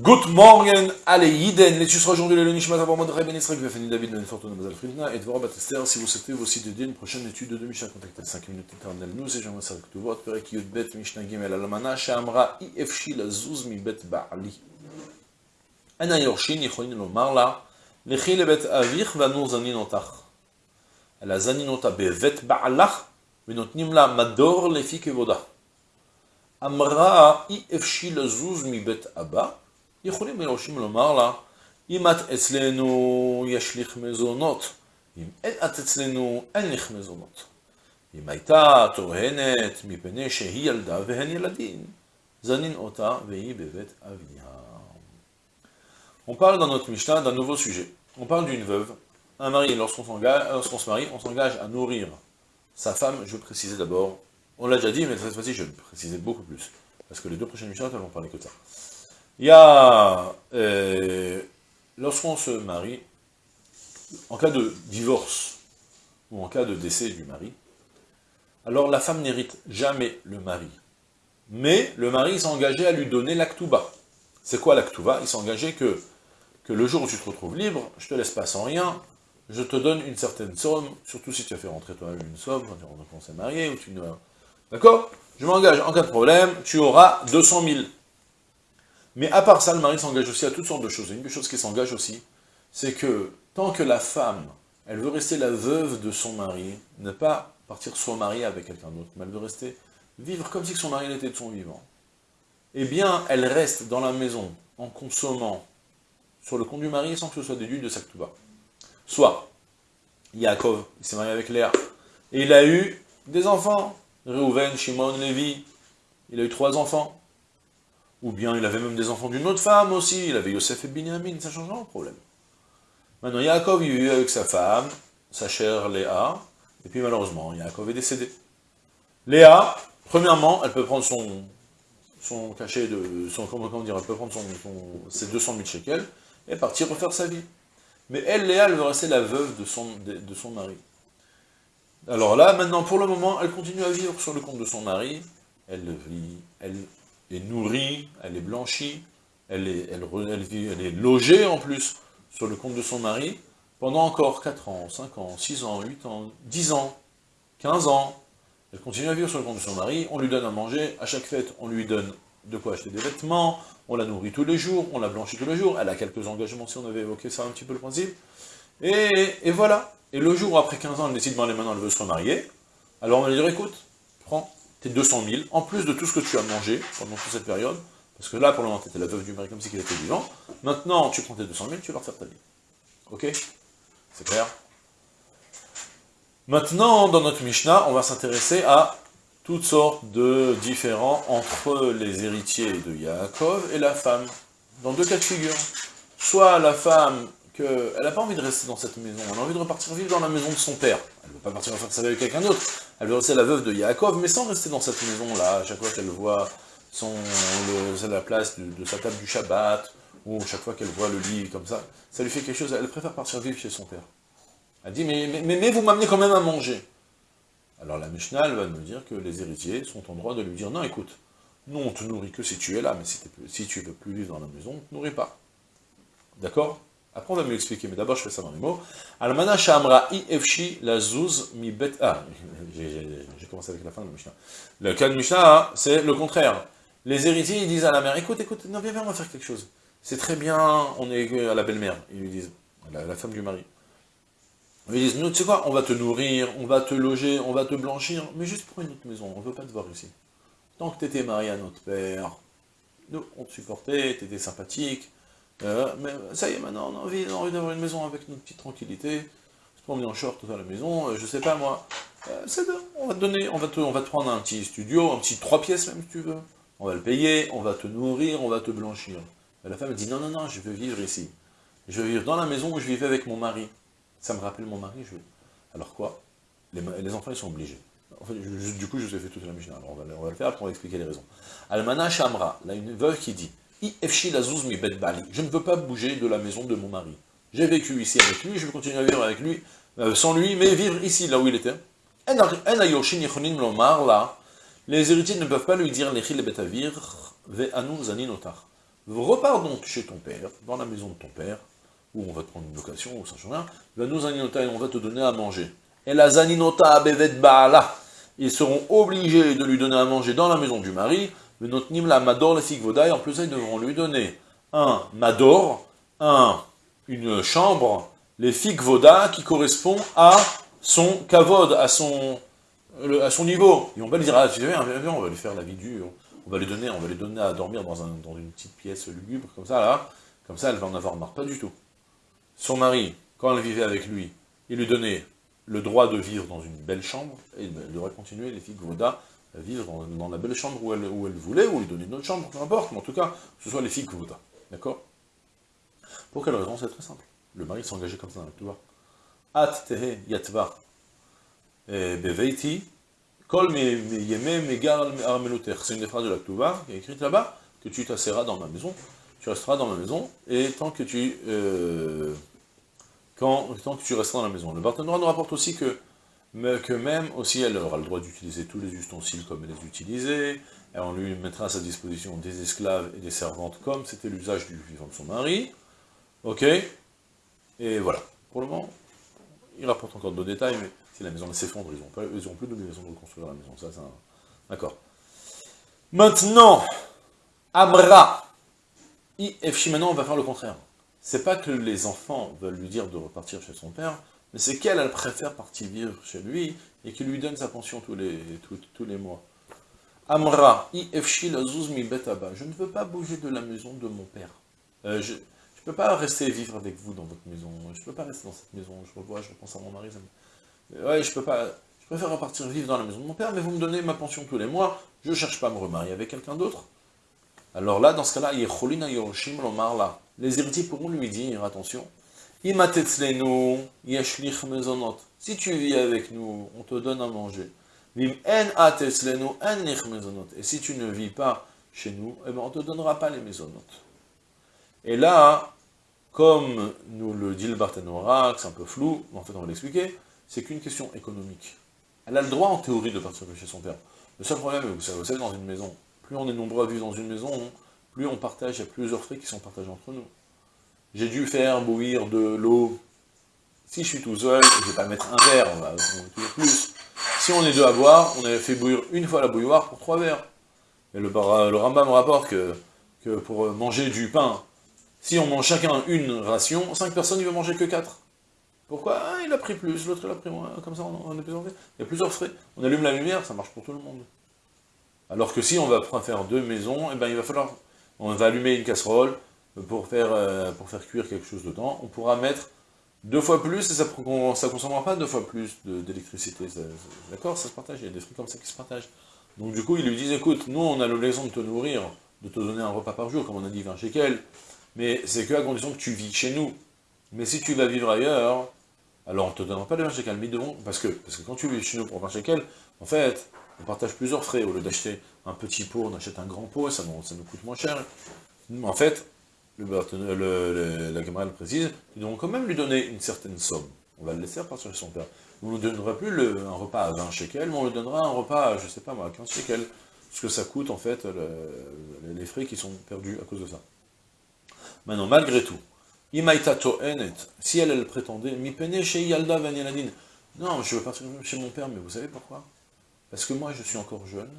Good morning, allez, Yiden, les tusra aujourd'hui le Nishmat Modré Ben Israël, Vefani David Ben Fortuna Mazal Fridna, et Dvorah Batester, si vous souhaitez vous aussi dédier une prochaine étude de Mishnah, contactez 5 minutes éternelles, nous, et j'aimerais savoir que tout votre Perek Yud Bet Mishnah Gimel Alamana, Shamra Ifshi la Zuz mi Bet Ba'ali. Ana Yorshin, Yichonin Lomar la, Lechi le Bet Avich, Vanu Zaninotach. La Zaninota Bevet Ba'alach, la Mador Lefi Kevoda. Amra Ifshi la Zuz mi Bet Abba, יכולים היורשים לומר לה, אם את אצלנו יש לך מזונות, אם את אצלנו אין לך מזונות. אם הייתה טוענת מפני שהיא ילדה והן ילדים, זנין אותה והיא בבית אביה. On parle dans notre Mishnah d'un nouveau sujet. On parle d'une veuve. Un mari, lorsqu'on lorsqu se marie, on s'engage à nourrir sa femme. Je veux préciser d'abord, on l'a déjà dit, mais cette fois-ci, je vais préciser beaucoup plus. Parce que les deux prochaines Mishnahs, elles vont parler que de ça. Il y a, euh, lorsqu'on se marie, en cas de divorce, ou en cas de décès du mari, alors la femme n'hérite jamais le mari. Mais le mari s'est engagé à lui donner l'actuba. C'est quoi l'actuba Il s'est engagé que, que le jour où tu te retrouves libre, je te laisse pas sans rien, je te donne une certaine somme, surtout si tu as fait rentrer toi-même une somme, quand on s'est marié, ou tu ne... D'accord? Je m'engage, en cas de problème, tu auras 200 000. Mais à part ça, le mari s'engage aussi à toutes sortes de choses. Une des choses qui s'engage aussi, c'est que tant que la femme, elle veut rester la veuve de son mari, ne pas partir se remarier avec quelqu'un d'autre, mais elle veut rester vivre comme si son mari était de son vivant, eh bien, elle reste dans la maison en consommant sur le compte du mari sans que ce soit déduit de sa ktuba. Soit, Yaakov, il s'est marié avec Léa, et il a eu des enfants, Reuven, Shimon, Lévi, il a eu trois enfants, ou bien il avait même des enfants d'une autre femme aussi, il avait Yosef et Binyamin, ça change le problème. Maintenant, Yaakov, il vivait avec sa femme, sa chère Léa, et puis malheureusement, Yaakov est décédé. Léa, premièrement, elle peut prendre son, cachet de, comment dire, elle peut prendre son, ses 200 000 shekels, et partir refaire sa vie. Mais elle, Léa, elle veut rester la veuve de son, de, de son mari. Alors là, maintenant, pour le moment, elle continue à vivre sur le compte de son mari, elle vit, elle est nourrie, elle est blanchie, elle est, elle, est logée en plus sur le compte de son mari, pendant encore 4 ans, 5 ans, 6 ans, 8 ans, 10 ans, 15 ans, elle continue à vivre sur le compte de son mari, on lui donne à manger, à chaque fête, on lui donne de quoi acheter des vêtements, on la nourrit tous les jours, on la blanchit tous les jours, elle a quelques engagements, si on avait évoqué ça un petit peu le principe, et, voilà. Et le jour où après 15 ans, elle décide, bon, maintenant elle veut se remarier, alors on va lui dire, écoute, prends, 200 000, en plus de tout ce que tu as mangé pendant toute cette période, parce que là, pour le moment, tu étais la veuve du mari comme si il était vivant, maintenant, tu prends tes 200 000, tu vas faire ta vie. Ok? C'est clair? Maintenant, dans notre Mishnah, on va s'intéresser à toutes sortes de différents entre les héritiers de Yaakov et la femme, dans deux cas de figure. Soit la femme qu'elle n'a pas envie de rester dans cette maison, elle a envie de repartir vivre dans la maison de son père. Elle ne veut pas partir faire sa vie avec quelqu'un d'autre. Elle veut rester la veuve de Yaakov, mais sans rester dans cette maison-là, à chaque fois qu'elle voit son, la place de, sa table du Shabbat, ou chaque fois qu'elle voit le lit comme ça, ça lui fait quelque chose, elle préfère partir vivre chez son père. Elle dit, mais, vous m'amenez quand même à manger. Alors la Mishnah, va nous dire que les héritiers sont en droit de lui dire, non écoute, nous on te nourrit que si tu es là, mais si, si tu ne veux plus vivre dans la maison, on ne te nourrit pas. D'accord? Après, on va mieux expliquer, mais d'abord, je fais ça dans les mots. Almana shamra i efshi la zuz mi bet... Ah, j'ai commencé avec la fin de Mishnah. Le cas de Mishnah, hein, c'est le contraire. Les héritiers, ils disent à la mère, écoute, écoute, non, viens, viens, on va faire quelque chose. C'est très bien, on est à la belle-mère, ils lui disent, la, la, femme du mari. Ils disent, nous, tu sais quoi, on va te nourrir, on va te loger, on va te blanchir, mais juste pour une autre maison, on ne veut pas te voir ici. Tant que tu étais marié à notre père, nous, on te supportait, tu étais sympathique, euh, mais ça y est, maintenant, on a envie, d'avoir une maison avec notre petite tranquillité, se promener en short à la maison, euh, je sais pas moi. Euh, c'est bien, on va te donner, on va te, on va te prendre un petit studio, un petit trois pièces même si tu veux. On va le payer, on va te nourrir, on va te blanchir. Et la femme dit non, non, non, je veux vivre ici. Je veux vivre dans la maison où je vivais avec mon mari. Ça me rappelle mon mari, je veux. Alors quoi? Les, les, enfants, ils sont obligés. Du coup, je vous ai fait toute la Mishnah. Alors on va, on va, le faire, après on va expliquer les raisons. Almana Shamra, là, une veuve qui dit je ne veux pas bouger de la maison de mon mari. J'ai vécu ici avec lui, je vais continuer à vivre avec lui, euh, sans lui, mais vivre ici, là où il était. Les héritiers ne peuvent pas lui dire repars donc chez ton père, dans la maison de ton père, où on va te prendre une location, ou ça et on va te donner à manger. Et la zaninota bevet baala, ils seront obligés de lui donner à manger dans la maison du mari, mais notre la mador la et en plus ils devront lui donner un mador, un, une chambre, les voda qui correspond à son kavod, à son, à son niveau. Et on va lui dire, ah, viens, viens, on va lui faire la vie dure, on va lui donner, on va lui donner à dormir dans, un, dans une petite pièce lugubre, comme ça, là, comme ça, elle va en avoir marre, pas du tout. Son mari, quand elle vivait avec lui, il lui donnait le droit de vivre dans une belle chambre, et elle devrait continuer, les filles Voda, à vivre dans, la belle chambre où elle, où voulait, ou lui donner une autre chambre, peu importe, mais en tout cas, que ce soit les filles Voda. D'accord? Pour quelle raison? C'est très simple. Le mari engagé comme ça, tu vois. At tehe yatva beveiti kol megar C'est une des phrases de la Tuva qui est écrite là-bas, que tu t'asseras dans ma maison, tu resteras dans ma maison, et tant que tu... Euh, quand, tant que tu resteras dans la maison. Le Barthénois nous rapporte aussi que, que même aussi elle aura le droit d'utiliser tous les ustensiles comme elle les utilisait, et on lui mettra à sa disposition des esclaves et des servantes comme c'était l'usage du vivant de son mari. Ok Et voilà. Pour le moment, il rapporte encore d'autres détails, mais si la maison s'effondre, ils n'ont ils ont plus maison de reconstruire la maison. Ça, c'est un... D'accord. Maintenant, Amra. IFC, maintenant, on va faire le contraire. C'est pas que les enfants veulent lui dire de repartir chez son père, mais c'est qu'elle, elle préfère partir vivre chez lui, et qu'il lui donne sa pension tous les, tous les mois. Amra. Je ne veux pas bouger de la maison de mon père. Euh, je ne peux pas rester vivre avec vous dans votre maison. Je ne peux pas rester dans cette maison. Je revois, je repense à mon mari. Ouais, je peux pas. Je préfère repartir vivre dans la maison de mon père, mais vous me donnez ma pension tous les mois. Je ne cherche pas à me remarier avec quelqu'un d'autre. Alors là, dans ce cas-là, les héritiers pourront lui dire, attention, si tu vis avec nous, on te donne à manger. Et si tu ne vis pas chez nous, eh ben, on ne te donnera pas les maisonnotes. Et là, comme nous le dit le Barthénora, c'est un peu flou, mais en fait on va l'expliquer, c'est qu'une question économique. Elle a le droit en théorie de partir chez son père. Le seul problème, vous savez, vous savez, dans une maison, plus on est nombreux à vivre dans une maison, plus on partage, il y a plusieurs frais qui sont partagés entre nous. J'ai dû faire bouillir de l'eau. Si je suis tout seul, je ne vais pas mettre un verre, on va toujours plus. Si on est deux à boire, on avait fait bouillir une fois la bouilloire pour trois verres. Et le, le Rambam rapporte que, pour manger du pain, si on mange chacun une ration, cinq personnes, ne va manger que quatre. Pourquoi? Ah, Il a pris plus, l'autre il a pris moins, comme ça on, est plus Il y a plusieurs frais. On allume la lumière, ça marche pour tout le monde. Alors que si on va faire deux maisons, eh ben, il va falloir, on va allumer une casserole pour faire, euh, pour faire cuire quelque chose dedans. On pourra mettre deux fois plus, et ça ne consommera pas deux fois plus d'électricité. D'accord Ça se partage, il y a des trucs comme ça qui se partagent. Donc du coup, ils lui disent, écoute, nous on a l'obligation de te nourrir, de te donner un repas par jour, comme on a dit 20 shekels, mais c'est que à condition que tu vis chez nous. Mais si tu vas vivre ailleurs, alors on ne te donnera pas les 20 shekels, mais devons, parce que, parce que quand tu vis chez nous pour 20 shekels, en fait, on partage plusieurs frais. Au lieu d'acheter un petit pot, on achète un grand pot, ça nous, ça nous coûte moins cher. En fait, le, la camarade précise, ils devront quand même lui donner une certaine somme. On va le laisser partir chez son père. On ne donnera plus un repas à 20 shekels, mais on lui donnera un repas à, je sais pas moi, à 15 shekels. Ce que ça coûte, en fait, les frais qui sont perdus à cause de ça. Maintenant, malgré tout, si elle, prétendait, mi chez Yalda non, je veux partir chez mon père, mais vous savez pourquoi? Parce que moi, je suis encore jeune.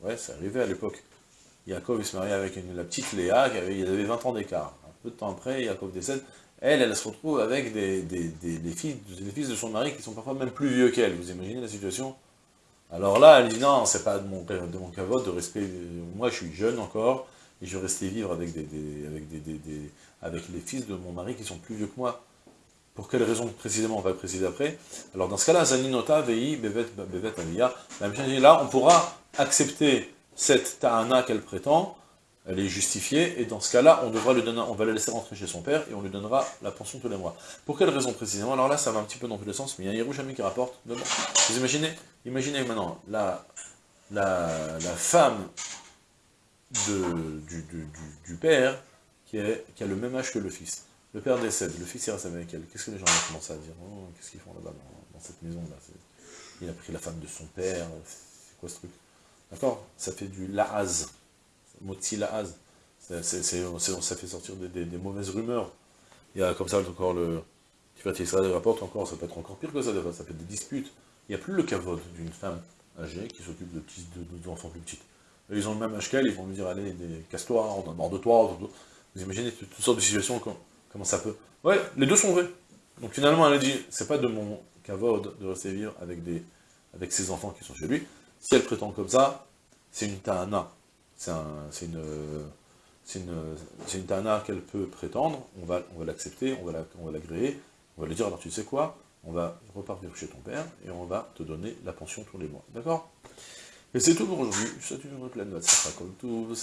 Ouais, c'est arrivé à l'époque. Yaakov, se marie avec la petite Léa, qui avait, il avait 20 ans d'écart. Un peu de temps après, Yaakov décède. Elle, elle se retrouve avec des, fils, de son mari qui sont parfois même plus vieux qu'elle. Vous imaginez la situation? Alors là, elle dit non, c'est pas de mon, de de respect. Moi, je suis jeune encore, et je vais rester vivre avec, des, avec, les fils de mon mari qui sont plus vieux que moi. Pour quelle raison précisément, on va le préciser après. Alors dans ce cas-là, Zaninota, Vei, Bevet, Bevet, Aliyah, là, on pourra accepter cette ta'ana qu'elle prétend, elle est justifiée, et dans ce cas-là, on devra le donner, on va la laisser rentrer chez son père, et on lui donnera la pension tous les mois. Pour quelle raison précisément? Alors là, ça va un petit peu dans tous les sens, mais il y a Yerushalmi qui rapporte, vous imaginez Imaginez maintenant, la, la, la femme de, du, du, père, qui, est, qui a le même âge que le fils. Le père décède, le fils il reste avec elle. Qu'est-ce que les gens vont commencer à dire? Oh, Qu'est-ce qu'ils font là-bas, dans, dans, cette maison-là? Il a pris la femme de son père, c'est quoi ce truc? D'accord Ça fait du laaz. Moti laaz. ça fait sortir des, mauvaises rumeurs. Il y a comme ça encore le... Tu vois, ça rapporte encore, ça peut être encore pire que ça, ça être des disputes. Il n'y a plus le cavode d'une femme âgée qui s'occupe de petits de, enfants plus petits. Ils ont le même âge qu'elle, ils vont lui dire, allez, casse-toi, on a mort de toi, vous imaginez toutes, sortes de situations, comment ça peut... Ouais, les deux sont vrais. Donc finalement, elle a dit, c'est pas de mon cavode de rester vivre avec, des, avec ses enfants qui sont chez lui. Si elle prétend comme ça, c'est une ta'ana. C'est une, une, ta'ana qu'elle peut prétendre, on va, l'accepter, on va l'agréer, on va lui dire, alors tu sais quoi, on va repartir chez ton père, et on va te donner la pension tous les mois. D'accord? Et c'est tout pour aujourd'hui. Je souhaite une bonne pleine comme tout.